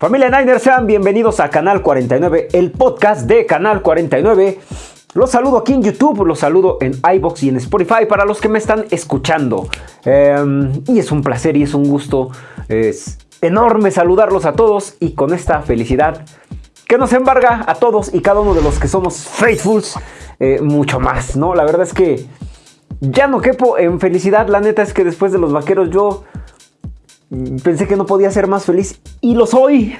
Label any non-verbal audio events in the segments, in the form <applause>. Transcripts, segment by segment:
Familia Niners, sean bienvenidos a Canal 49, el podcast de Canal 49. Los saludo aquí en YouTube, los saludo en iBox y en Spotify para los que me están escuchando. Em, y es un placer y es un gusto, es enorme saludarlos a todos y con esta felicidad que nos embarga a todos y cada uno de los que somos faithfuls, eh, mucho más, ¿no? La verdad es que ya no quepo en felicidad, la neta es que después de los vaqueros yo Pensé que no podía ser más feliz y lo soy.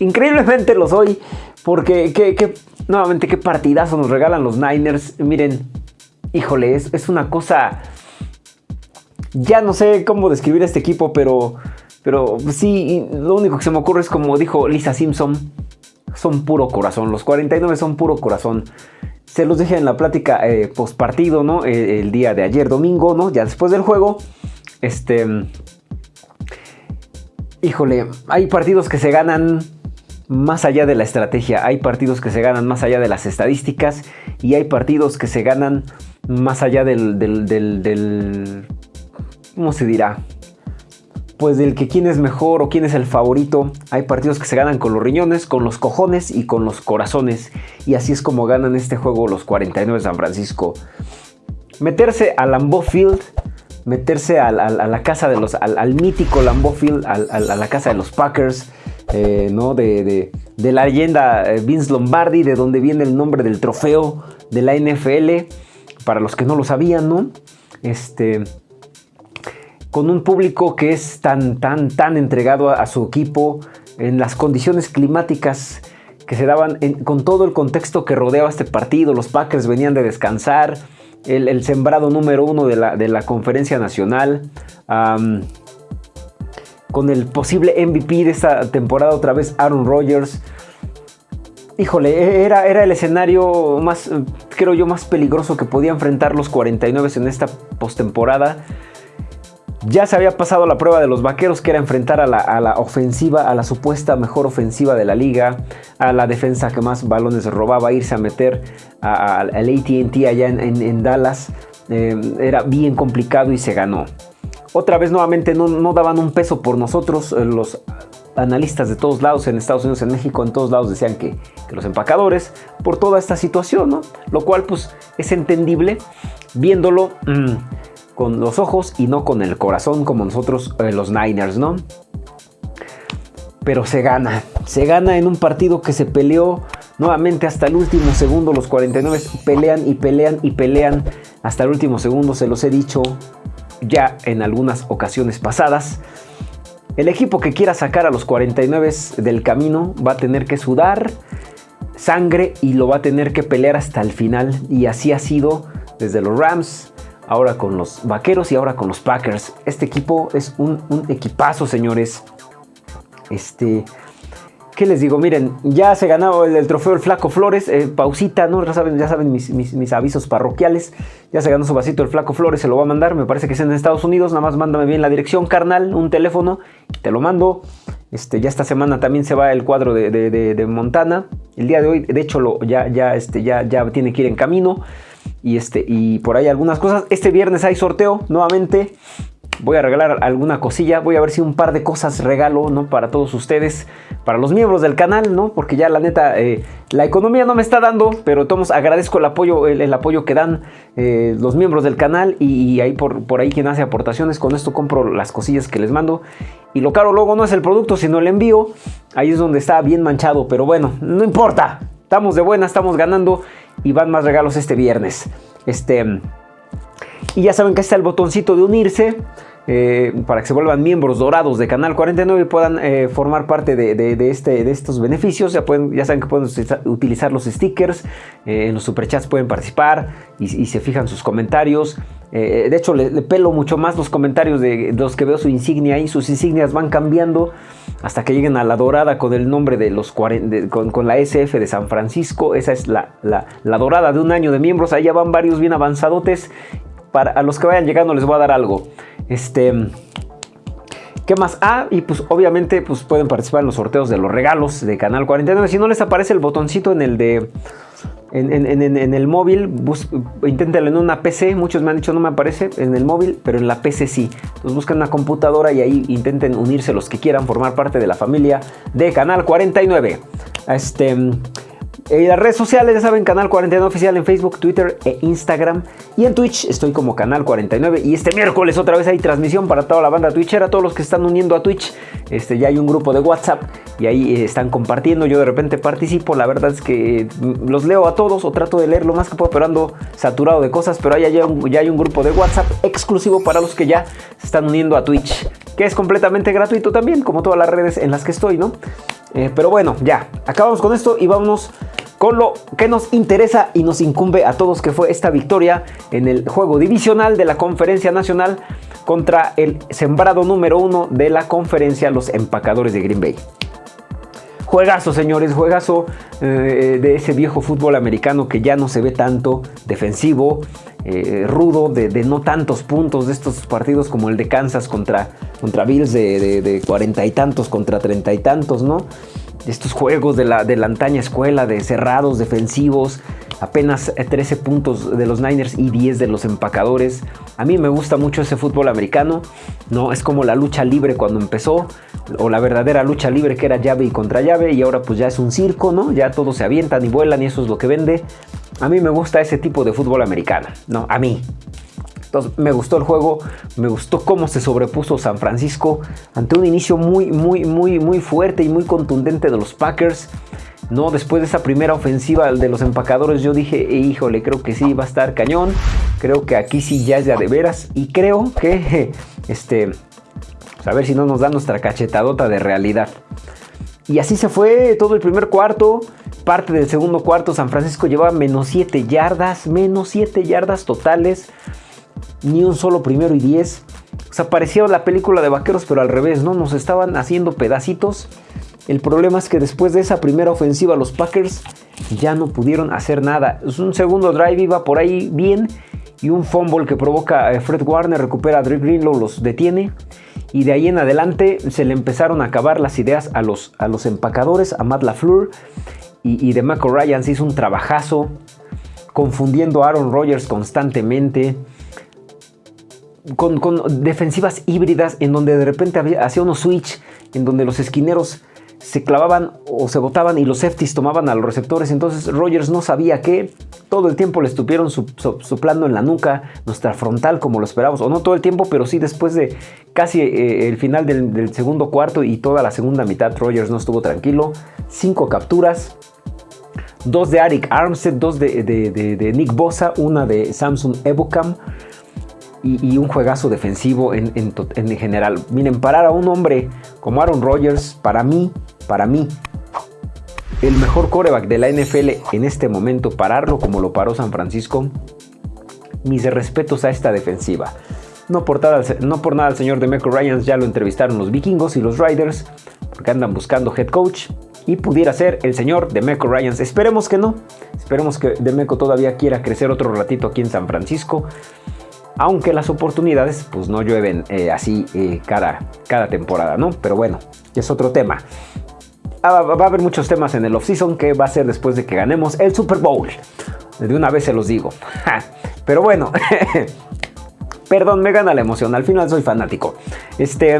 Increíblemente lo soy. Porque nuevamente qué partidazo nos regalan los Niners. Miren, híjole, es, es, una cosa... Ya no sé cómo describir este equipo, pero, pero sí, lo único que se me ocurre es como dijo Lisa Simpson, son puro corazón. Los 49 son puro corazón. Se los dije en la plática eh, post partido, ¿no? El, el, día de ayer, domingo, ¿no? Ya después del juego. Este híjole, hay partidos que se ganan más allá de la estrategia, hay partidos que se ganan más allá de las estadísticas y hay partidos que se ganan más allá del, ¿cómo se dirá? Pues del que quién es mejor o quién es el favorito. Hay partidos que se ganan con los riñones, con los cojones y con los corazones. Y así es como ganan este juego los 49 de San Francisco. Meterse a Lambeau Field meterse a, la casa de los, al, mítico Lambeau Field, a, la casa de los Packers, eh, ¿no? De, la leyenda eh, Vince Lombardi, de donde viene el nombre del trofeo de la NFL, para los que no lo sabían, ¿no? Este, con un público que es tan, tan, tan entregado a, su equipo, en las condiciones climáticas que se daban, con todo el contexto que rodeaba este partido, los Packers venían de descansar, el, sembrado número uno de la, conferencia nacional. con el posible MVP de esta temporada otra vez Aaron Rodgers. Híjole, e, era, era el escenario más, creo yo, más peligroso que podía enfrentar los 49 en esta postemporada. Ya se había pasado la prueba de los vaqueros, que era enfrentar a la, ofensiva, a la supuesta mejor ofensiva de la liga, a la defensa que más balones robaba, irse a meter al ATT allá en, Dallas. Eh, era bien complicado y se ganó. Otra vez nuevamente no, daban un peso por nosotros. Eh, los analistas de todos lados, en Estados Unidos, en México, en todos lados decían que, los empacadores, por toda esta situación, ¿no? Lo cual pues es entendible viéndolo. Con los ojos y no con el corazón como nosotros eh, los Niners, ¿no? Pero se gana, se gana en un partido que se peleó nuevamente hasta el último segundo. Los 49 pelean y pelean y pelean hasta el último segundo, se los he dicho ya en algunas ocasiones pasadas. El equipo que quiera sacar a los 49 del camino va a tener que sudar sangre y lo va a tener que pelear hasta el final. Y así ha sido desde los Rams, ahora con los Vaqueros y ahora con los Packers. Este equipo es un, equipazo, señores. Este, ¿qué les digo? Miren, ya se ganó el, trofeo el Flaco Flores. Eh, pausita, ¿no? Ya saben, ya saben mis, avisos parroquiales. Ya se ganó su vasito el Flaco Flores, se lo va a mandar. Me parece que es en Estados Unidos. Nada más mándame bien la dirección, carnal, un teléfono. Te lo mando. Este, ya esta semana también se va el cuadro de, Montana. El día de hoy, de hecho, lo, ya, ya, este, ya, ya tiene que ir en camino y, este, y por ahí algunas cosas. Este viernes hay sorteo nuevamente. Voy a regalar alguna cosilla, voy a ver si un par de cosas regalo, ¿no? Para todos ustedes, para los miembros del canal, ¿no? Porque ya la neta, eh, la economía no me está dando, pero todos agradezco el apoyo, el, apoyo que dan eh, los miembros del canal y, ahí por, por ahí quien hace aportaciones, con esto compro las cosillas que les mando. Y lo caro luego no es el producto, sino el envío. Ahí es donde está bien manchado, pero bueno, no importa. Estamos de buena, estamos ganando y van más regalos este viernes. Este, y ya saben que está el botoncito de unirse. Eh, para que se vuelvan miembros dorados de Canal 49 y puedan eh, formar parte de, este, de estos beneficios. Ya, saben que pueden utilizar los stickers, eh, en los superchats pueden participar y, se fijan sus comentarios. de hecho, le, pelo mucho más los comentarios de, los que veo su insignia ahí. Sus insignias van cambiando hasta que lleguen a la dorada con el nombre de los 40, con, la SF de San Francisco. Esa es la, la, dorada de un año de miembros. Ya van varios bien avanzadotes. Para a los que vayan llegando les voy a dar algo. Este... ¿Qué más? Ah, y pues obviamente pues pueden participar en los sorteos de los regalos de Canal 49. Si no les aparece el botoncito en el de en, el móvil, inténtalo en una PC, muchos me han dicho no me aparece en el móvil, pero en la PC sí. Entonces buscan una computadora y ahí intenten unirse los que quieran formar parte de la familia de Canal 49. Este, en las redes sociales, ya saben, Canal 49 Oficial en Facebook, Twitter e Instagram. Y en Twitch estoy como Canal 49. Y este miércoles otra vez hay transmisión para toda la banda Twitchera, todos los que están uniendo a Twitch. Este, ya hay un grupo de WhatsApp y ahí eh, están compartiendo. Yo de repente participo. La verdad es que mm, los leo a todos o trato de leer lo más que puedo, pero ando saturado de cosas. Pero ahí ya, ya hay un grupo de WhatsApp exclusivo para los que ya se están uniendo a Twitch, que es completamente gratuito también, como todas las redes en las que estoy, ¿no? Eh, pero bueno, ya, acabamos con esto y vámonos con lo que nos interesa y nos incumbe a todos que fue esta victoria en el juego divisional de la conferencia nacional contra el sembrado número uno de la conferencia, los empacadores de Green Bay. Juegazo, señores, juegazo eh, de ese viejo fútbol americano que ya no se ve tanto defensivo, eh, rudo, de, no tantos puntos, de estos partidos como el de Kansas contra, contra Bills de cuarenta y tantos contra treinta y tantos, ¿no? estos juegos de la, de la antaña escuela, de cerrados, defensivos, apenas 13 puntos de los Niners y 10 de los empacadores. A mí me gusta mucho ese fútbol americano, ¿no? Es como la lucha libre cuando empezó, o la verdadera lucha libre que era llave y contra llave, y ahora pues ya es un circo, ¿no? Ya todos se avientan y vuelan y eso es lo que vende. A mí me gusta ese tipo de fútbol americano, ¿no? A mí. Entonces me gustó el juego, me gustó cómo se sobrepuso San Francisco ante un inicio muy, muy, muy, muy fuerte y muy contundente de los Packers. No, después de esa primera ofensiva de los empacadores, yo dije, híjole, creo que sí va a estar cañón. Creo que aquí sí ya es de, veras. Y creo que, <laughs> este, pues, a ver si no nos da nuestra cachetadota de realidad. Y así se fue todo el primer cuarto. Parte del segundo cuarto, San Francisco llevaba menos 7 yardas, menos 7 yardas totales ni un solo primero y diez. O sea, parecía la película de vaqueros, pero al revés, ¿no? Nos estaban haciendo pedacitos. El problema es que después de esa primera ofensiva, los Packers ya no pudieron hacer nada. Un segundo drive iba por ahí bien y un fumble que provoca a Fred Warner, recupera a Drake Greenlow, los detiene. Y de ahí en adelante se le empezaron a acabar las ideas a los, a los empacadores, a Matt LaFleur y, de Marco Ryan se hizo un trabajazo, confundiendo a Aaron Rodgers constantemente con, defensivas híbridas en donde de repente hacía unos switch en donde los esquineros se clavaban o se botaban y los safeties tomaban a los receptores. Entonces Rogers no sabía qué. Todo el tiempo le estuvieron soplando en la nuca, nuestra frontal como lo esperábamos. O no todo el tiempo, pero sí después de casi eh, el final del, segundo cuarto y toda la segunda mitad, Rogers no estuvo tranquilo. Cinco capturas. Dos de Arik Armstead, dos de, Nick Bosa, una de Samsung Evocam y, un juegazo defensivo en, general. Miren, parar a un hombre como Aaron Rodgers, para mí, para mí, el mejor coreback de la NFL en este momento, pararlo como lo paró San Francisco, mis respetos a esta defensiva. No por, nada, el señor Demeco Ryans ya lo entrevistaron los vikingos y los Riders, porque andan buscando head coach. Y pudiera ser el señor Demeco Ryans. Esperemos que no. Esperemos que Demeco todavía quiera crecer otro ratito aquí en San Francisco aunque las oportunidades pues no llueven eh, así eh, cada, cada temporada, ¿no? Pero bueno, es otro tema. Ah, va a haber muchos temas en el offseason que va a ser después de que ganemos el Super Bowl. De una vez se los digo. Pero bueno, <laughs> perdón, me gana la emoción. Al final soy fanático. Este,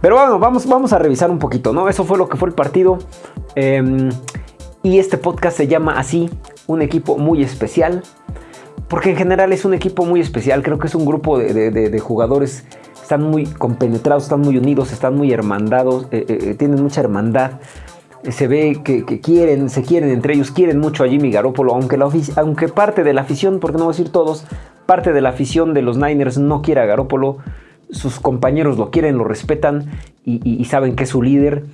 pero bueno, vamos, vamos a revisar un poquito, ¿no? Eso fue lo que fue el partido. Em, y este podcast se llama así, un equipo muy especial porque en general es un equipo muy especial, creo que es un grupo de, jugadores, están muy compenetrados, están muy unidos, están muy hermandados, eh, eh, eh, tienen mucha hermandad. Se ve que, quieren, se quieren entre ellos, quieren mucho a Jimmy Garoppolo, aunque, parte de la afición, porque no voy a decir todos, parte de la afición de los Niners no quiere a Garoppolo, sus compañeros lo quieren, lo respetan y, saben que es su líder.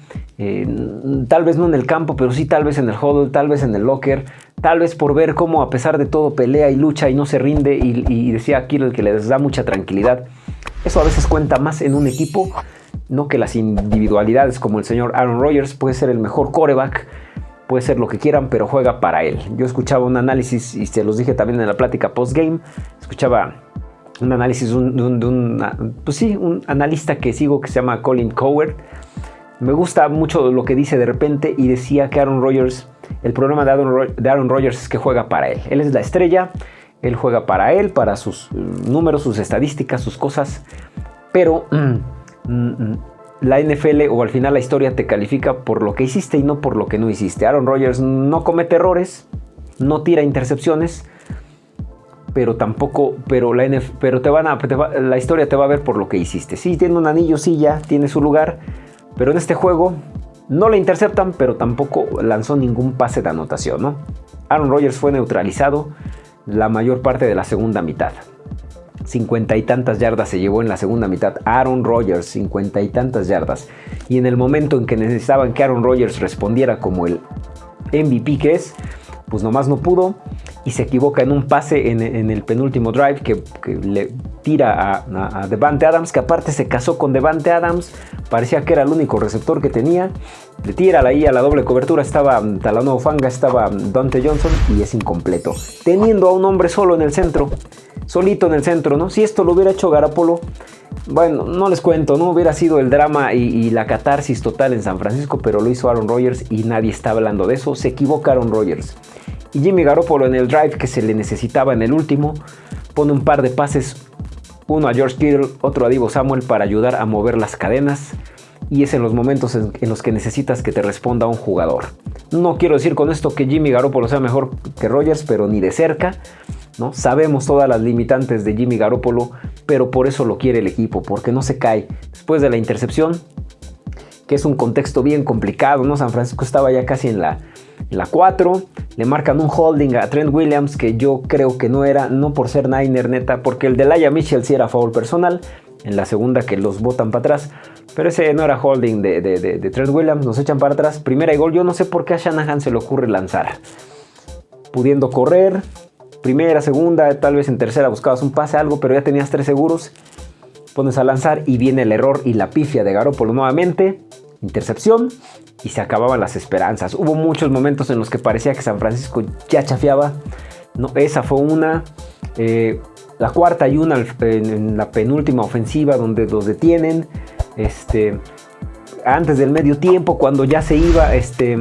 tal vez no en el campo, pero sí tal vez en el huddle, tal vez en el locker, Tal vez por ver cómo a pesar de todo pelea y lucha y no se rinde y, decía aquí el que les da mucha tranquilidad. Eso a veces cuenta más en un equipo, no que las individualidades como el señor Aaron Rodgers puede ser el mejor coreback, puede ser lo que quieran, pero juega para él. Yo escuchaba un análisis y se los dije también en la plática post-game, escuchaba un análisis de un, pues sí, un analista que sigo que se llama Colin Coward. Me gusta mucho lo que dice de repente y decía que Aaron Rodgers El problema de Aaron, Rodgers es que juega para él. Él es la estrella, él juega para él, para sus mm, números, sus estadísticas, sus cosas. Pero mm, mm, la NFL o al final la historia te califica por lo que hiciste y no por lo que no hiciste. Aaron Rodgers no comete errores, no tira intercepciones, pero tampoco, pero la, pero te van a, la historia te va a ver por lo que hiciste. Sí, tiene un anillo, sí, ya tiene su lugar, pero en este juego no le interceptan, pero tampoco lanzó ningún pase de anotación, ¿no? Aaron Rodgers fue neutralizado la mayor parte de la segunda mitad. Cincuenta y tantas yardas se llevó en la segunda mitad. Aaron Rodgers, cincuenta y tantas yardas. Y en el momento en que necesitaban que Aaron Rodgers respondiera como el MVP que es, pues nomás no pudo y se equivoca en un pase en, el penúltimo drive que, le tira a, Devante Adams, que aparte se casó con Devante Adams, parecía que era el único receptor que tenía, le tira ahí a la doble cobertura, estaba Talano Fanga, estaba Dante Johnson y es incompleto, teniendo a un hombre solo en el centro, solito en el centro, ¿no? Si esto lo hubiera hecho Garapolo, bueno, no les cuento, no hubiera sido el drama y, la catarsis total en San Francisco, pero lo hizo Aaron Rodgers y nadie está hablando de eso. Se equivoca Aaron Rodgers. Y Jimmy Garoppolo en el drive que se le necesitaba en el último, pone un par de pases, uno a George Kittle, otro a Divo Samuel para ayudar a mover las cadenas. Y es en los momentos en, los que necesitas que te responda un jugador. No quiero decir con esto que Jimmy Garoppolo sea mejor que Rodgers, pero ni de cerca. ¿No? Sabemos todas las limitantes de Jimmy Garoppolo, pero por eso lo quiere el equipo, porque no se cae. Después de la intercepción, que es un contexto bien complicado, ¿no? San Francisco estaba ya casi en la, la 4, le marcan un holding a Trent Williams que yo creo que no era, no por ser Niner neta, porque el de Laia Mitchell sí era foul personal, en la segunda que los botan para atrás, pero ese no era holding de, de Trent Williams, nos echan para atrás, primera y gol, yo no sé por qué a Shanahan se le ocurre lanzar, pudiendo correr, primera, segunda, tal vez en tercera buscabas un pase, algo, pero ya tenías tres seguros. Pones a lanzar y viene el error y la pifia de Garoppolo nuevamente. Intercepción y se acababan las esperanzas. Hubo muchos momentos en los que parecía que San Francisco ya chafiaba. No, esa fue una. Eh, la cuarta y una en, la penúltima ofensiva donde los detienen. Este, antes del medio tiempo, cuando ya se iba, este,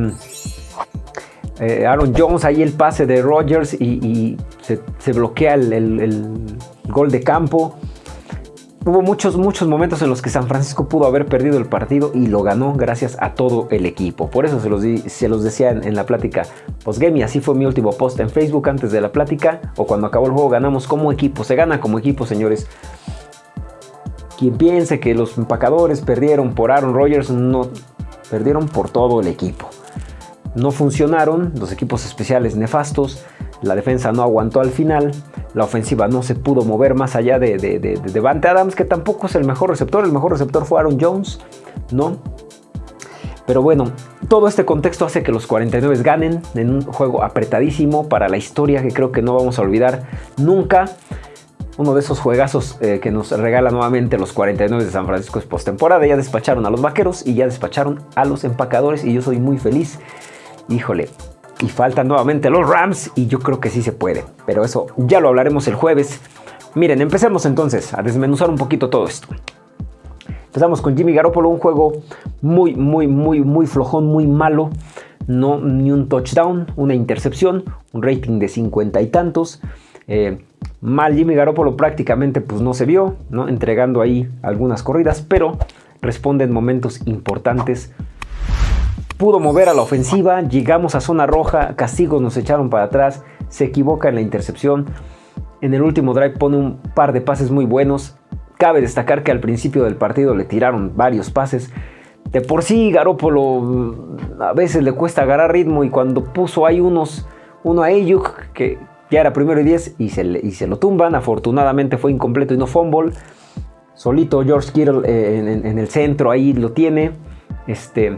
eh, Aaron Jones, ahí el pase de Rodgers y, se, bloquea el, gol de campo. Hubo muchos, muchos momentos en los que San Francisco pudo haber perdido el partido y lo ganó gracias a todo el equipo. Por eso se los, se los decía en, la plática postgame y así fue mi último post en Facebook antes de la plática o cuando acabó el juego ganamos como equipo. Se gana como equipo, señores. Quien piense que los empacadores perdieron por Aaron Rodgers, no, perdieron por todo el equipo no funcionaron, los equipos especiales nefastos, la defensa no aguantó al final, la ofensiva no se pudo mover más allá de, de, Devante Adams, que tampoco es el mejor receptor, el mejor receptor fue Aaron Jones, ¿no? Pero bueno, todo este contexto hace que los 49 ganen en un juego apretadísimo para la historia que creo que no vamos a olvidar nunca. Uno de esos juegazos eh, que nos regala nuevamente los 49 de San Francisco es postemporada. Ya despacharon a los vaqueros y ya despacharon a los empacadores y yo soy muy feliz híjole, y faltan nuevamente los Rams y yo creo que sí se puede, pero eso ya lo hablaremos el jueves. Miren, empecemos entonces a desmenuzar un poquito todo esto. Empezamos con Jimmy Garoppolo, un juego muy, muy, muy, muy flojón, muy malo. No, ni un touchdown, una intercepción, un rating de 50 y tantos. Eh, mal Jimmy Garoppolo prácticamente pues no se vio, ¿no? entregando ahí algunas corridas, pero responde en momentos importantes pudo mover a la ofensiva, llegamos a zona roja, castigos nos echaron para atrás, se equivoca en la intercepción. En el último drive pone un par de pases muy buenos. Cabe destacar que al principio del partido le tiraron varios pases. De por sí Garópolo mm, a veces le cuesta agarrar ritmo y cuando puso ahí unos, uno a Ayuk que ya era primero y 10 y se, y se lo tumban. Afortunadamente fue incompleto y no fumble. Solito George Kittle eh, en, en, el centro ahí lo tiene. Este,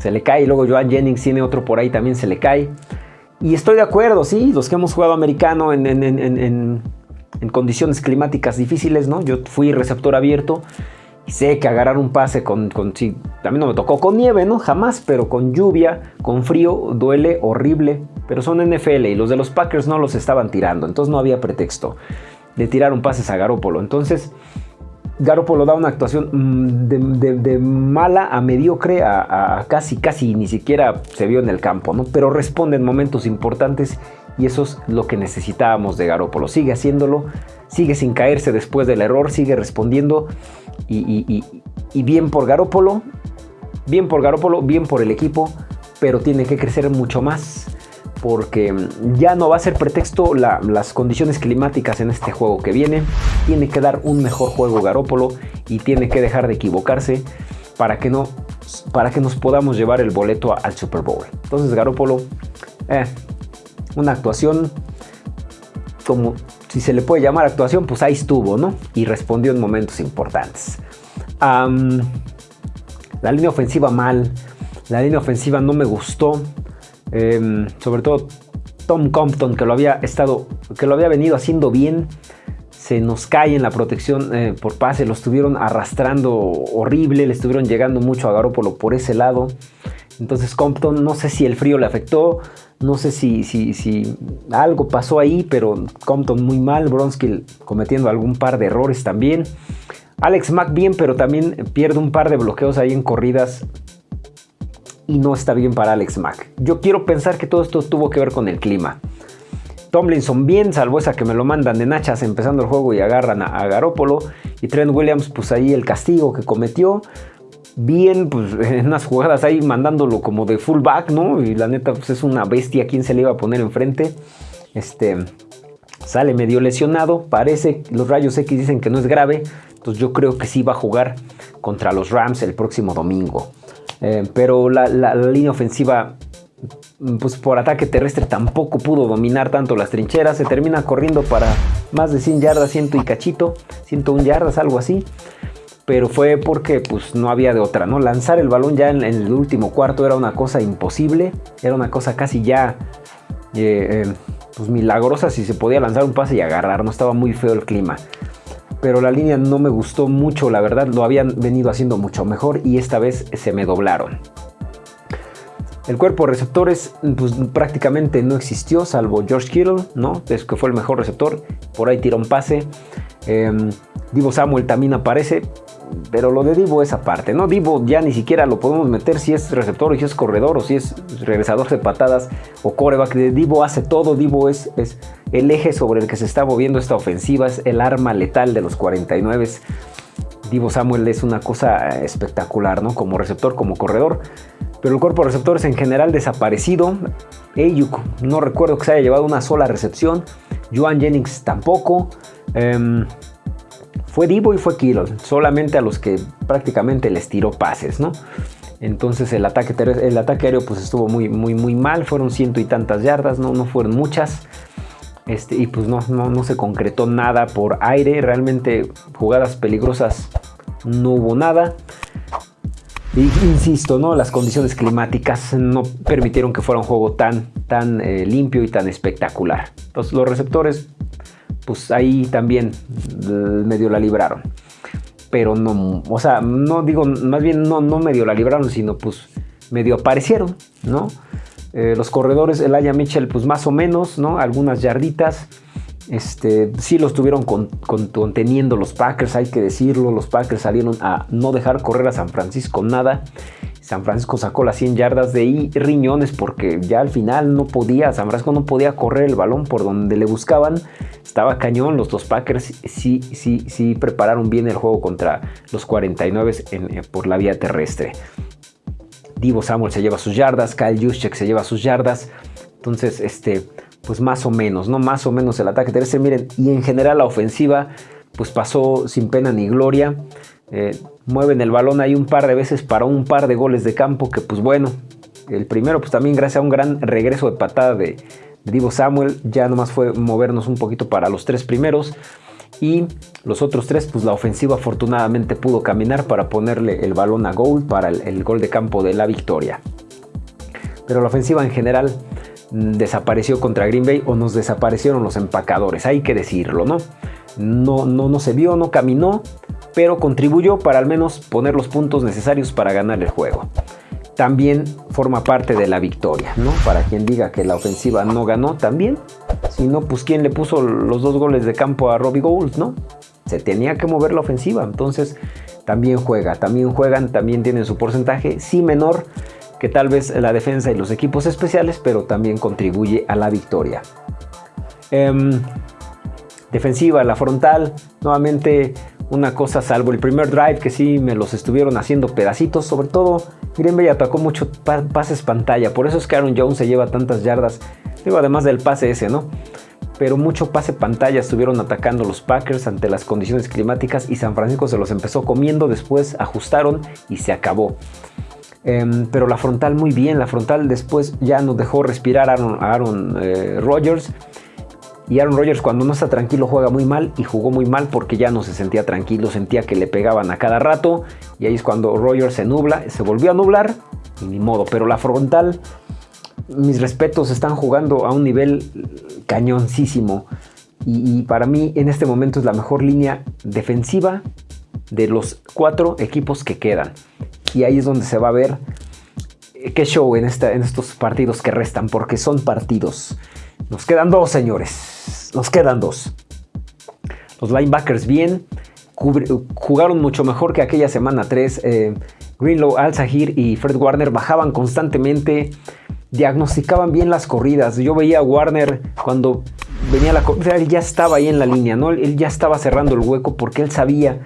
se le cae. Y luego Joan Jennings tiene otro por ahí, también se le cae. Y estoy de acuerdo, sí, los que hemos jugado americano en, condiciones climáticas difíciles, ¿no? Yo fui receptor abierto y sé que agarrar un pase con, con sí, también no me tocó con nieve, ¿no? Jamás, pero con lluvia, con frío, duele horrible. Pero son NFL y los de los Packers no los estaban tirando, entonces no había pretexto de tirar un pase a Garópolo. Entonces, Garoppolo da una actuación mm, de, mala a mediocre a, casi, casi ni siquiera se vio en el campo, ¿no? Pero responde en momentos importantes y eso es lo que necesitábamos de Garoppolo. Sigue haciéndolo, sigue sin caerse después del error, sigue respondiendo y, y bien por Garoppolo, bien por Garoppolo, bien por el equipo, pero tiene que crecer mucho más porque ya no va a ser pretexto las condiciones climáticas en este juego que viene. Tiene que dar un mejor juego Garópolo y tiene que dejar de equivocarse para que, no, para que nos podamos llevar el boleto al Super Bowl. Entonces Garópolo, eh, una actuación como si se le puede llamar actuación, pues ahí estuvo, ¿no? Y respondió en momentos importantes. la línea ofensiva mal, la línea ofensiva no me gustó. Em, sobre todo Tom Compton, que lo había estado, que lo había venido haciendo bien, se nos cae en la protección eh, por pase, lo estuvieron arrastrando horrible, le estuvieron llegando mucho a Garoppolo por ese lado. Entonces Compton, no sé si el frío le afectó, no sé si, si, si algo pasó ahí, pero Compton muy mal, Bronskill cometiendo algún par de errores también. Alex Mack bien, pero también pierde un par de bloqueos ahí en corridas y no está bien para Alex Mack. Yo quiero pensar que todo esto tuvo que ver con el clima. Tomlinson bien, salvo esa que me lo mandan de nachas empezando el juego y agarran a, Garópolo. Y Trent Williams, pues ahí el castigo que cometió. Bien, pues <laughs> en unas jugadas ahí mandándolo como de fullback, ¿no? Y la neta, pues es una bestia. ¿Quién se le iba a poner enfrente? Este, sale medio lesionado. Parece, los rayos X dicen que no es grave. Entonces yo creo que sí va a jugar contra los Rams el próximo domingo. Eh, pero la, línea ofensiva pues por ataque terrestre tampoco pudo dominar tanto las trincheras. Se termina corriendo para más de 100 yardas, 100 y cachito, 101 yardas, algo así. Pero fue porque pues no había de otra, ¿no? Lanzar el balón ya en, el último cuarto era una cosa imposible. Era una cosa casi ya eh, eh, pues milagrosa si se podía lanzar un pase y agarrar. No estaba muy feo el clima pero la línea no me gustó mucho, la verdad lo habían venido haciendo mucho mejor y esta vez se me doblaron. El cuerpo de receptores pues, prácticamente no existió, salvo George Kittle, ¿no? Es que fue el mejor receptor, por ahí tiró un pase. Em, Divo Samuel también aparece, pero lo de Divo es aparte, ¿no? Divo ya ni siquiera lo podemos meter si es receptor o si es corredor o si es regresador de patadas o coreback. Divo hace todo, Divo es, es el eje sobre el que se está moviendo esta ofensiva, es el arma letal de los 49. Divo Samuel es una cosa espectacular, ¿no? Como receptor, como corredor. Pero el cuerpo de receptores en general desaparecido. Ayuk, no recuerdo que se haya llevado una sola recepción. Joan Jennings tampoco. Em, fue Divo y fue Kittle, solamente a los que prácticamente les tiró pases, ¿no? Entonces el ataque, el ataque aéreo pues estuvo muy, muy, muy mal, fueron ciento y tantas yardas, no, no fueron muchas. Este, y pues no, no, no se concretó nada por aire, realmente jugadas peligrosas no hubo nada. Insisto, ¿no? las condiciones climáticas no permitieron que fuera un juego tan, tan eh, limpio y tan espectacular. Entonces los receptores pues ahí también eh, medio la libraron. Pero no, o sea, no digo, más bien no, no medio la libraron, sino pues medio aparecieron, ¿no? Eh, los corredores, el Aya Mitchell, pues más o menos, ¿no? Algunas yarditas. Este, sí lo estuvieron conteniendo los Packers, hay que decirlo. Los Packers salieron a no dejar correr a San Francisco nada. San Francisco sacó las 100 yardas de riñones porque ya al final no podía, San Francisco no podía correr el balón por donde le buscaban. Estaba cañón, los dos Packers sí, sí, sí prepararon bien el juego contra los 49 eh, por la vía terrestre. Divo Samuel se lleva sus yardas, Kyle Juszczyk se lleva sus yardas. Entonces, este, pues más o menos, ¿no? Más o menos el ataque terrestre. Miren, y en general la ofensiva, pues pasó sin pena ni gloria. Eh, mueven el balón ahí un par de veces para un par de goles de campo que pues bueno, el primero pues también gracias a un gran regreso de patada de, Divo Samuel, ya nomás fue movernos un poquito para los tres primeros y los otros tres pues la ofensiva afortunadamente pudo caminar para ponerle el balón a gol para el, gol de campo de la victoria. Pero la ofensiva en general mm, desapareció contra Green Bay o nos desaparecieron los empacadores, hay que decirlo, ¿no? No, no, no se vio, no caminó, pero contribuyó para al menos poner los puntos necesarios para ganar el juego. también forma parte de la victoria, ¿no? Para quien diga que la ofensiva no ganó, también. Si no, pues quién le puso los dos goles de campo a Robbie Gould, ¿no? Se tenía que mover la ofensiva, entonces también juega, también juegan, también tienen su porcentaje, sí menor que tal vez la defensa y los equipos especiales, pero también contribuye a la victoria. Em, defensiva, la frontal, nuevamente una cosa salvo el primer drive que sí me los estuvieron haciendo pedacitos, sobre todo Green Bay atacó mucho pases pantalla, por eso es que Aaron Jones se lleva tantas yardas, digo además del pase ese, ¿no? Pero mucho pase pantalla estuvieron atacando los Packers ante las condiciones climáticas y San Francisco se los empezó comiendo, después ajustaron y se acabó. Em, pero la frontal muy bien, la frontal después ya nos dejó respirar a Aaron, eh, Rodgers y Aaron Rodgers cuando no está tranquilo juega muy mal y jugó muy mal porque ya no se sentía tranquilo, sentía que le pegaban a cada rato y ahí es cuando Rodgers se nubla, se volvió a nublar y ni modo. Pero la frontal, mis respetos, están jugando a un nivel cañoncísimo y, para mí en este momento es la mejor línea defensiva de los cuatro equipos que quedan. Y ahí es donde se va a ver qué show en estos partidos que restan, porque son partidos. Nos quedan dos, señores. Nos quedan dos. Los linebackers bien. Jugaron mucho mejor que aquella semana 3. Eh, Greenlow, Al-Zahir y Fred Warner bajaban constantemente. Diagnosticaban bien las corridas. Yo veía a Warner cuando venía la. Él ya estaba ahí en la línea, ¿no? Él ya estaba cerrando el hueco porque él sabía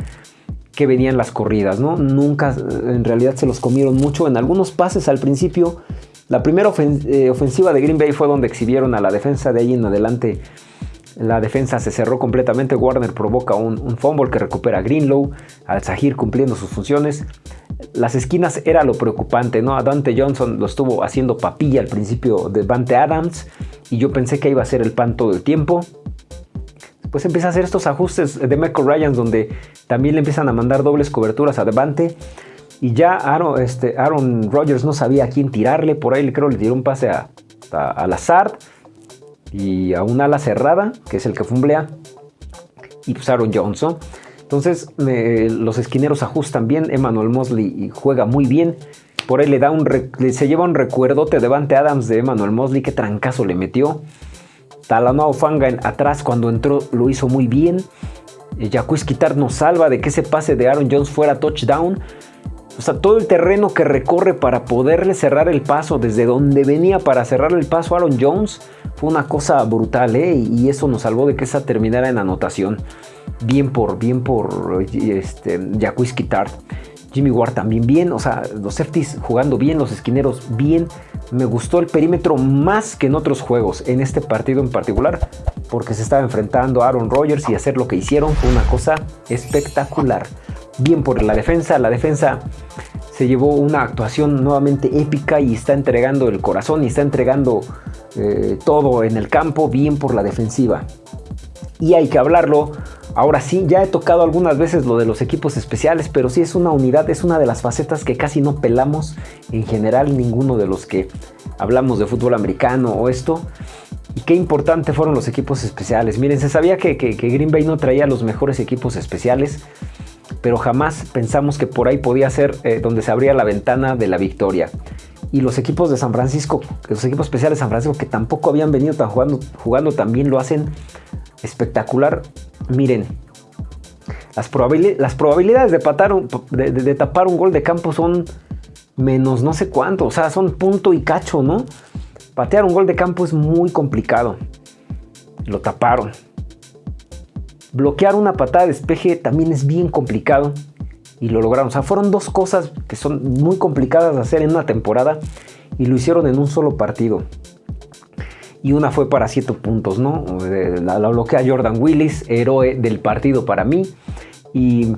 que venían las corridas, ¿no? Nunca, en realidad se los comieron mucho. En algunos pases al principio la primera eh, ofensiva de Green Bay fue donde exhibieron a la defensa, de ahí en adelante la defensa se cerró completamente, Warner provoca un, fumble que recupera Greenlow, al Zahir cumpliendo sus funciones. Las esquinas era lo preocupante, ¿no? Dante Johnson lo estuvo haciendo papilla al principio de Dante Adams y yo pensé que iba a ser el pan todo el tiempo. Pues empieza a hacer estos ajustes de Michael Ryan donde también le empiezan a mandar dobles coberturas a Devante y ya Aaron, este, Rodgers no sabía a quién tirarle. Por ahí creo le tiró un pase a, a, Lazard y a un ala cerrada, que es el que fumblea. Y pues Aaron Johnson. Entonces los esquineros ajustan bien. Emmanuel Mosley juega muy bien. Por ahí le da un se lleva un recuerdote de Vante Adams de Emmanuel Mosley. Qué trancazo le metió. Talanoa Fanga atrás cuando entró lo hizo muy bien. Jacques Quitar nos salva de que ese pase de Aaron Jones fuera touchdown. O sea, todo el terreno que recorre para poderle cerrar el paso desde donde venía para cerrar el paso Aaron Jones fue una cosa brutal, ¿eh? Y eso nos salvó de que esa terminara en anotación. Bien por, bien por este, Jacques Jimmy Ward también bien, o sea, los safeties jugando bien, los esquineros bien. Me gustó el perímetro más que en otros juegos, en este partido en particular, porque se estaba enfrentando a Aaron Rodgers y hacer lo que hicieron fue una cosa espectacular bien por la defensa. La defensa se llevó una actuación nuevamente épica y está entregando el corazón y está entregando eh, todo en el campo, bien por la defensiva. Y hay que hablarlo. Ahora sí, ya he tocado algunas veces lo de los equipos especiales, pero sí es una unidad, es una de las facetas que casi no pelamos en general ninguno de los que hablamos de fútbol americano o esto. Y qué importante fueron los equipos especiales. Miren, se sabía que, Green Bay no traía los mejores equipos especiales pero jamás pensamos que por ahí podía ser eh, donde se abría la ventana de la victoria. Y los equipos de San Francisco, los equipos especiales de San Francisco que tampoco habían venido jugando, jugando también lo hacen espectacular. Miren, las, probabilidades de, de, tapar un gol de campo son menos no sé cuánto, o sea, son punto y cacho, ¿no? Patear un gol de campo es muy complicado. Lo taparon. Bloquear una patada de despeje también es bien complicado y lo lograron. O sea, fueron dos cosas que son muy complicadas de hacer en una temporada y lo hicieron en un solo partido. Y una fue para 7 puntos, ¿no? La, bloquea Jordan Willis, héroe del partido para mí. Y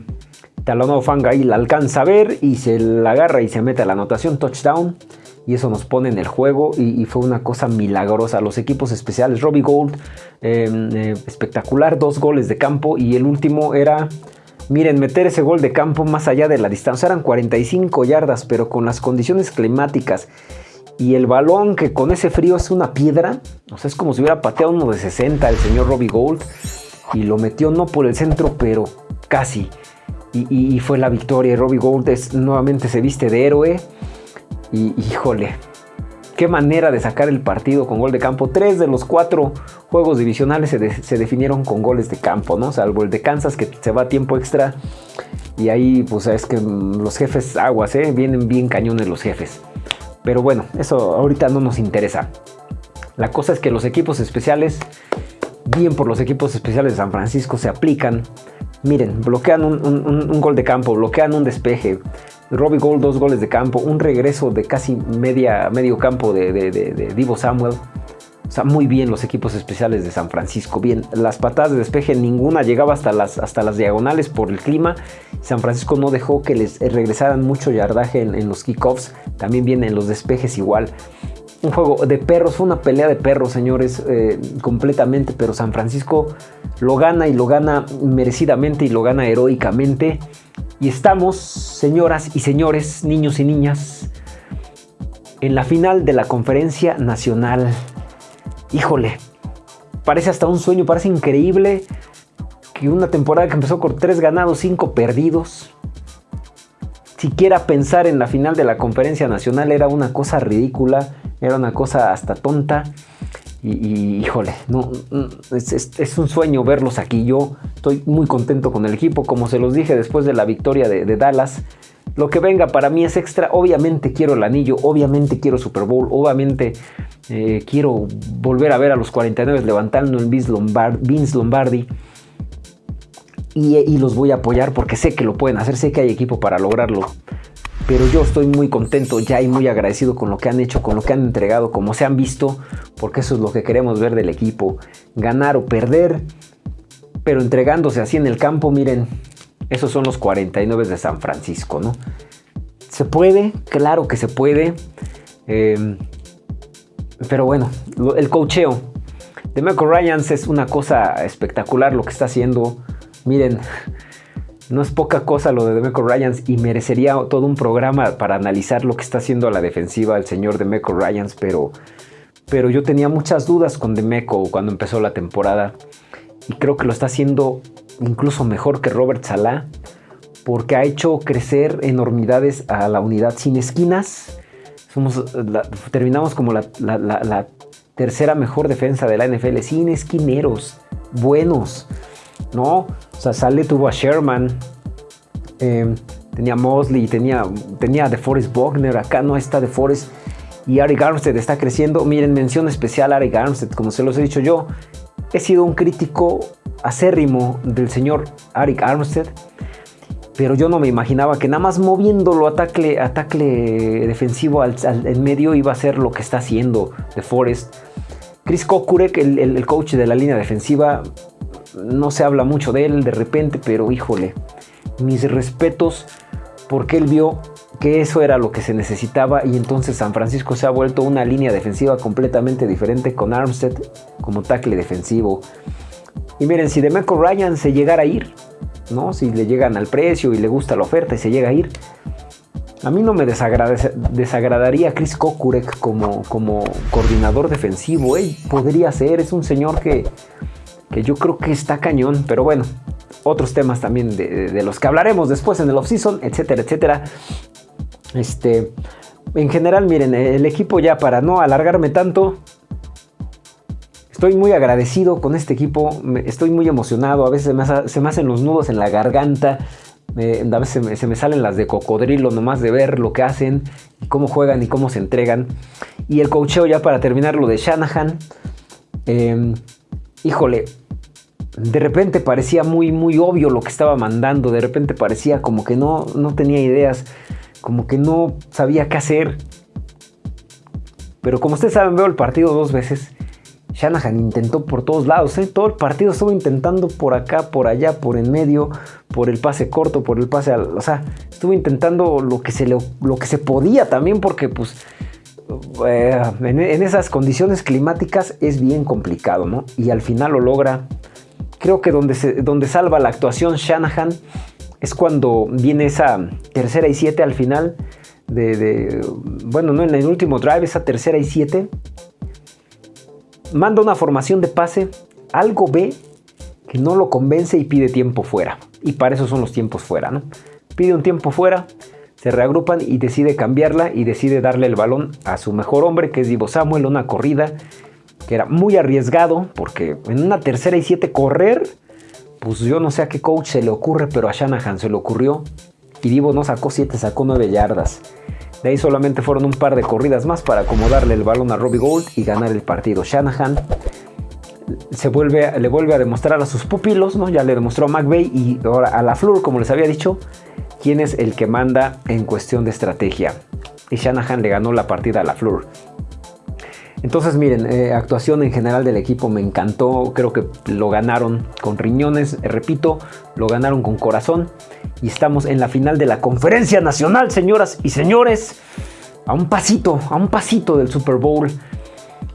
Talonado Fanga ahí la alcanza a ver y se la agarra y se mete a la anotación touchdown y eso nos pone en el juego y, fue una cosa milagrosa. Los equipos especiales, Robbie Gold, em, eh, espectacular, dos goles de campo y el último era, miren, meter ese gol de campo más allá de la distancia, eran 45 yardas, pero con las condiciones climáticas y el balón que con ese frío es una piedra, o es como si hubiera pateado uno de 60 el señor Robbie Gold y lo metió no por el centro, pero casi. Y, fue la victoria. Robbie Gold es, nuevamente se viste de héroe Y híjole, qué manera de sacar el partido con gol de campo. Tres de los cuatro juegos divisionales se, definieron con goles de campo, ¿no? Salvo el de Kansas que se va a tiempo extra. Y ahí, pues es que los jefes aguas, ¿eh? Vienen bien cañones los jefes. Pero bueno, eso ahorita no nos interesa. La cosa es que los equipos especiales, bien por los equipos especiales de San Francisco, se aplican. Miren, bloquean un, gol de campo, bloquean un despeje. Robbie Gold, dos goles de campo, un regreso de casi media, medio campo de, Divo Samuel. O sea, muy bien los equipos especiales de San Francisco. Bien, las patadas de despeje ninguna llegaba hasta las, hasta las diagonales por el clima. San Francisco no dejó que les regresaran mucho yardaje en, los kickoffs. También vienen los despejes igual. Un juego de perros, fue una pelea de perros, señores, eh, completamente. Pero San Francisco lo gana y lo gana merecidamente y lo gana heroicamente. Y estamos, señoras y señores, niños y niñas, en la final de la conferencia nacional híjole, parece hasta un sueño, parece increíble que una temporada que empezó con tres ganados, cinco perdidos, siquiera pensar en la final de la conferencia nacional era una cosa ridícula, era una cosa hasta tonta. Y, híjole, no, es, un sueño verlos aquí. Yo estoy muy contento con el equipo, como se los dije después de la victoria de Dallas. Lo que venga para mí es extra. Obviamente quiero el anillo, obviamente quiero Super Bowl, obviamente eh, quiero volver a ver a los 49 levantando el Vince, Lombardi. Y, los voy a apoyar porque sé que lo pueden hacer, sé que hay equipo para lograrlo. Pero yo estoy muy contento ya y muy agradecido con lo que han hecho, con lo que han entregado, como se han visto, porque eso es lo que queremos ver del equipo. Ganar o perder, pero entregándose así en el campo, miren, esos son los 49 de San Francisco, ¿no? ¿Se puede? Claro que se puede. Em, pero bueno, el cocheo de Michael Ryans es una cosa espectacular lo que está haciendo. Miren, no es poca cosa lo de Demeco Ryans y merecería todo un programa para analizar lo que está haciendo a la defensiva el señor Demeco Ryans, pero, pero yo tenía muchas dudas con Demeco cuando empezó la temporada y creo que lo está haciendo incluso mejor que Robert Salah, porque ha hecho crecer enormidades a la unidad sin esquinas. Somos, terminamos como la, tercera mejor defensa de la NFL, sin esquineros, buenos, ¿no? O sea, Saleh tuvo a Sherman, em, tenía Mosley, tenía, tenía a DeForest Bogner, acá no está DeForest, y Ari Armstead está creciendo. Miren, mención especial a Ari Armstead, como se los he dicho yo, he sido un crítico acérrimo del señor Arik Armstead, pero yo no me imaginaba que nada más moviéndolo a tackle, defensivo al, en medio iba a ser lo que está haciendo de Forest. Chris Kokurek, el, el, coach de la línea defensiva, no se habla mucho de él de repente, pero híjole, mis respetos porque él vio que eso era lo que se necesitaba y entonces San Francisco se ha vuelto una línea defensiva completamente diferente con Armstead como tackle defensivo. Y miren, si Demeco Ryan se llegara a ir, ¿no? Si le llegan al precio y le gusta la oferta y se llega a ir, a mí no me desagradaría Chris Kokurek como, como coordinador defensivo. ¿eh? Podría ser, es un señor que, que yo creo que está cañón, pero bueno, otros temas también de, los que hablaremos después en el offseason, etcétera, etcétera. Este, en general, miren, el equipo ya para no alargarme tanto, Estoy muy agradecido con este equipo, estoy muy emocionado, a veces se me, hacen los nudos en la garganta, a veces se me, salen las de cocodrilo nomás de ver lo que hacen, cómo juegan y cómo se entregan. Y el cocheo ya para terminar lo de Shanahan. Em, híjole, de repente parecía muy, muy obvio lo que estaba mandando, de repente parecía como que no, no tenía ideas, como que no sabía qué hacer. Pero como ustedes saben, veo el partido dos veces Shanahan intentó por todos lados, ¿eh? todo el partido estuvo intentando por acá, por allá, por en medio, por el pase corto, por el pase al. O sea, estuvo intentando lo que se, lo que se podía también, porque pues. Eh, en, esas condiciones climáticas es bien complicado, ¿no? Y al final lo logra. Creo que donde, donde salva la actuación Shanahan es cuando viene esa tercera y siete al final de, bueno, no en el último drive, esa tercera y siete manda una formación de pase, algo ve que no lo convence y pide tiempo fuera. Y para eso son los tiempos fuera, ¿no? Pide un tiempo fuera, se reagrupan y decide cambiarla y decide darle el balón a su mejor hombre, que es Divo Samuel, una corrida que era muy arriesgado, porque en una tercera y siete correr, pues yo no sé a qué coach se le ocurre, pero a Shanahan se le ocurrió. Y Divo no sacó 7, sacó 9 yardas. De ahí solamente fueron un par de corridas más para acomodarle el balón a Robbie Gold y ganar el partido. Shanahan se vuelve, le vuelve a demostrar a sus pupilos, ¿no? Ya le demostró a McVeigh y ahora a la Flur, como les había dicho, quién es el que manda en cuestión de estrategia. Y Shanahan le ganó la partida a la Flur. Entonces miren, eh, actuación en general del equipo me encantó, creo que lo ganaron con riñones, repito, lo ganaron con corazón y estamos en la final de la conferencia nacional, señoras y señores, a un pasito, a un pasito del Super Bowl.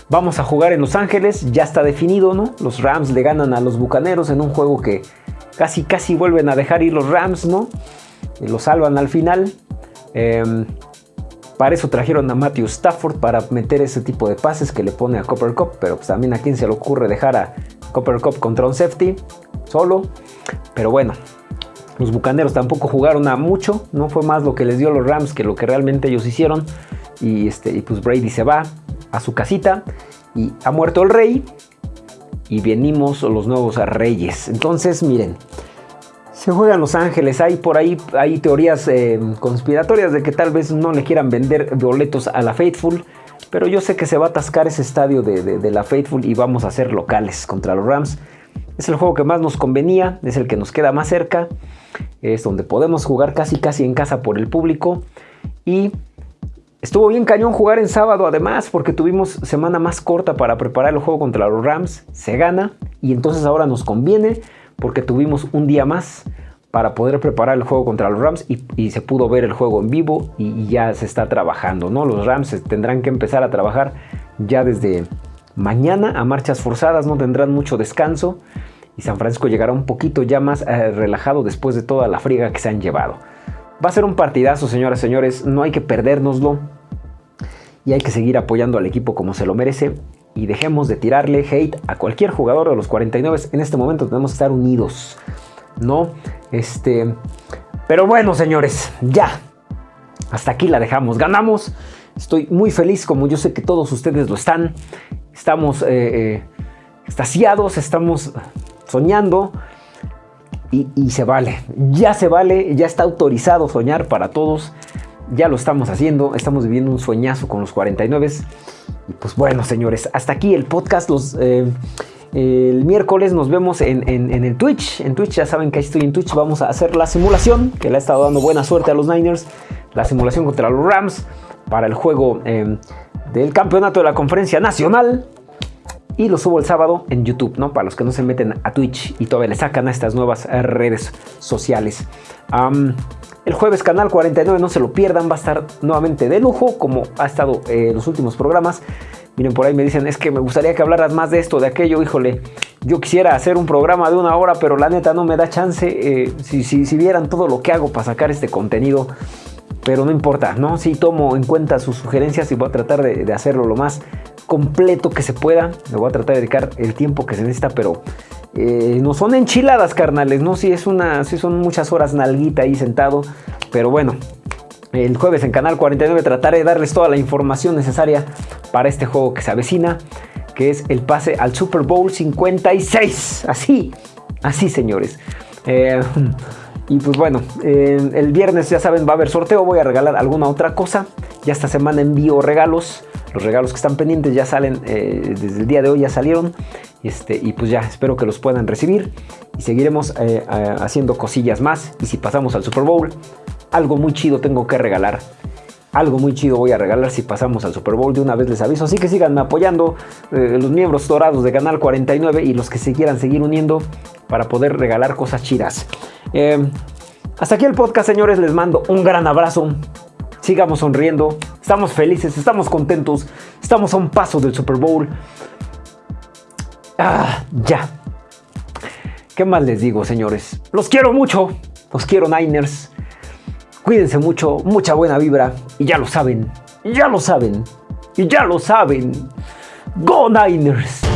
Vamos a jugar en Los Ángeles, ya está definido, ¿no? Los Rams le ganan a los Bucaneros en un juego que casi casi vuelven a dejar ir los Rams, ¿no? Lo salvan al final. Em, para eso trajeron a Matthew Stafford para meter ese tipo de pases que le pone a Copper Cup, pero pues también a quién se le ocurre dejar a Copper Cup contra un safety solo. Pero bueno, los Bucaneros tampoco jugaron a mucho, no fue más lo que les dio los Rams que lo que realmente ellos hicieron. Y, este, y pues Brady se va a su casita y ha muerto el rey y venimos los nuevos reyes. Entonces, miren, se juega en Los Ángeles, hay por ahí hay teorías eh, conspiratorias de que tal vez no le quieran vender boletos a la Faithful, pero yo sé que se va a atascar ese estadio de, de la Faithful y vamos a ser locales contra los Rams. Es el juego que más nos convenía, es el que nos queda más cerca, es donde podemos jugar casi casi en casa por el público y Estuvo bien cañón jugar en sábado además porque tuvimos semana más corta para preparar el juego contra los Rams. Se gana y entonces ahora nos conviene porque tuvimos un día más para poder preparar el juego contra los Rams y, se pudo ver el juego en vivo y, ya se está trabajando. ¿no? Los Rams tendrán que empezar a trabajar ya desde mañana a marchas forzadas, no tendrán mucho descanso y San Francisco llegará un poquito ya más eh, relajado después de toda la friga que se han llevado. Va a ser un partidazo, señoras y señores. No hay que perdérnoslo. Y hay que seguir apoyando al equipo como se lo merece. Y dejemos de tirarle hate a cualquier jugador de los 49. En este momento tenemos que estar unidos. ¿No? Este. Pero bueno, señores, ya. Hasta aquí la dejamos. Ganamos. Estoy muy feliz, como yo sé que todos ustedes lo están. Estamos eh, eh, extasiados, estamos soñando y, se vale. Ya se vale, ya está autorizado soñar para todos. Ya lo estamos haciendo, estamos viviendo un sueñazo con los 49. Y pues bueno, señores, hasta aquí el podcast. Los, eh, el miércoles nos vemos en, el Twitch. En Twitch, ya saben que ahí estoy en Twitch. Vamos a hacer la simulación, que le ha estado dando buena suerte a los Niners. La simulación contra los Rams para el juego eh, del campeonato de la conferencia nacional y lo subo el sábado en YouTube, ¿no? Para los que no se meten a Twitch y todavía le sacan a estas nuevas redes sociales. El jueves canal 49, no se lo pierdan, va a estar nuevamente de lujo como ha estado en eh, los últimos programas. Miren, por ahí me dicen, es que me gustaría que hablaras más de esto, de aquello, híjole. Yo quisiera hacer un programa de una hora, pero la neta no me da chance. Eh, si, si, vieran todo lo que hago para sacar este contenido, pero no importa, ¿no? Sí tomo en cuenta sus sugerencias y voy a tratar de, de hacerlo lo más completo que se pueda. Le voy a tratar de dedicar el tiempo que se necesita, pero eh, no son enchiladas, carnales, ¿no? Si es una, si son muchas horas nalguita ahí sentado, pero bueno. El jueves en Canal 49 trataré de darles toda la información necesaria para este juego que se avecina, que es el pase al Super Bowl 56. Así, así señores. Eh, y pues bueno, el viernes ya saben va a haber sorteo, voy a regalar alguna otra cosa. Ya esta semana envío regalos. Los regalos que están pendientes ya salen, eh, desde el día de hoy ya salieron. Este, y pues ya espero que los puedan recibir. Y seguiremos eh, haciendo cosillas más. Y si pasamos al Super Bowl, algo muy chido tengo que regalar. Algo muy chido voy a regalar si pasamos al Super Bowl. De una vez les aviso. Así que sigan apoyando eh, los miembros dorados de Canal 49 y los que se quieran seguir uniendo para poder regalar cosas chidas. hasta aquí el podcast, señores. Les mando un gran abrazo sigamos sonriendo, estamos felices, estamos contentos, estamos a un paso del Super Bowl. Ah, ya. ¿Qué más les digo, señores? Los quiero mucho, los quiero Niners. Cuídense mucho, mucha buena vibra y ya lo saben, ya lo saben, y ya lo saben. Go Niners.